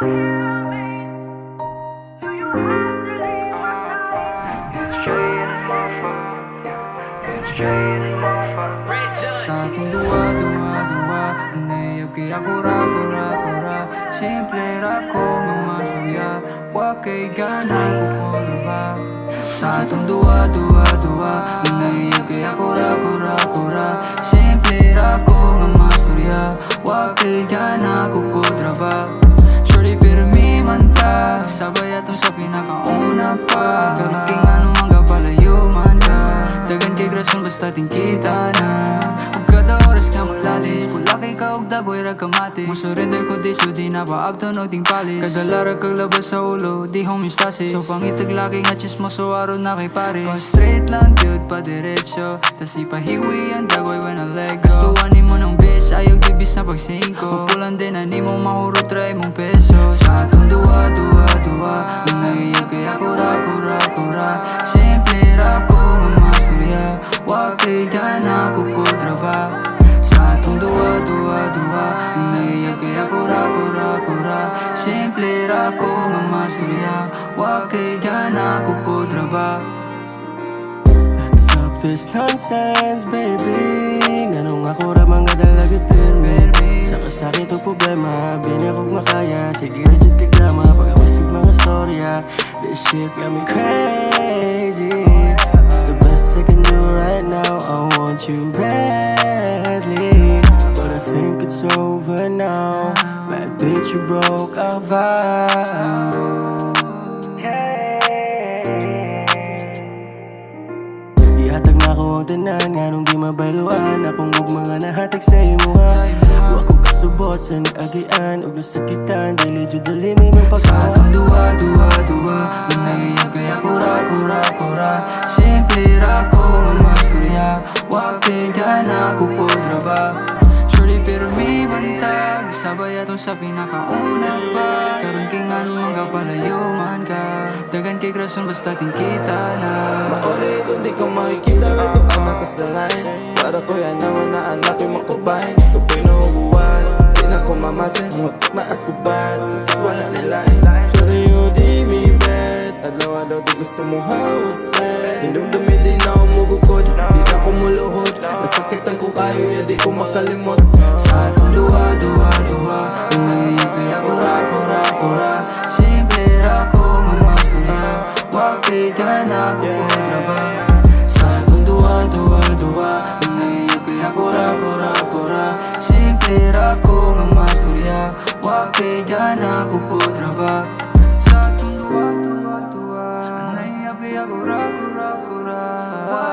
Sa ating duwa, duwa, duwa Inayag kaya kura, kura, kura Simple ra ko nga masaya Wa kay gana ba Sa atong duwa, duwa, duwa Inayag kaya kura, kura, kura Atong sa pinakauna pa. Karoon king ano ang kapalayo man ka Dagan kay grasyon basta tingkita na. Ug kada oras ka maglalis Pula kay ka og dagoy ra kamati Mo surrender ko di so di na pa abto no ting palis? Kada lara kag labas sa ulo di homeostasis. So pangitag lagi nga chismoso aron na kay pares. Pa straight lang dude pa diretso. Tas ipahiwi ang dagoy when I let go. Gustuhan ni mo ng bitch ayaw gibis na pag singko Mapulan din na ni mo mahurot try mong peso. Sa atong duwa duwa duwa Nangayag kaya kura kura kura Simple ra ko nga masturya Wa kay gana ko pudra ba? Sa atong duwa duwa duwa. Nangayag kaya kura kura kura Simple ra ko nga masturya Wa kay gana ko pudra ba? Let's stop this nonsense, baby. Ganong ako ra mga dalagat pirmi Sa kasakit o problema, shit got me crazy. It's the best I can do right now. I want you badly But I think it's over now. Bad bitch, you broke our vow tanan Nga nung di mabayloan Akong mga nahatag sa imo ha? Wa ko kasubot sa nag-agian Ug nasakitan. Dili jud dali may Sa mapakawa atong duwa, duwa, duwa. Nangayag kaya kura, kura, kura. Simple ra ko Sabay atong sa pinakauna pa. Karoon kay nga nung kapalayo man ka. Dagan kay grason basta tingkita na. Mauli kung di ko makikita Ito ang nakasalain Para ko yan naman na anak yung makubahin Kung pinuhubuan Di na ko mamasin. Huwag na askubat Sa wala nilain Sorry you di mi bet. Adlaw-adlaw di gusto mo hawas bet. Hindumdumi di na ako mugukod Di na ako muluhod. Nasakitan ko kayo ya di ko makalimot. Sa duwa, duwa, duwa kura, kura Simple ra ko nga masturya Wa kay gana ko podra ba Sa atong duwa, duwa, duwa Nangayag kaya kura, kura, kura Simple ra ko nga masturya Wa kay gana ko podra ba Sa atong duwa, duwa, duwa Nangayag kaya kura, kura, kura Wa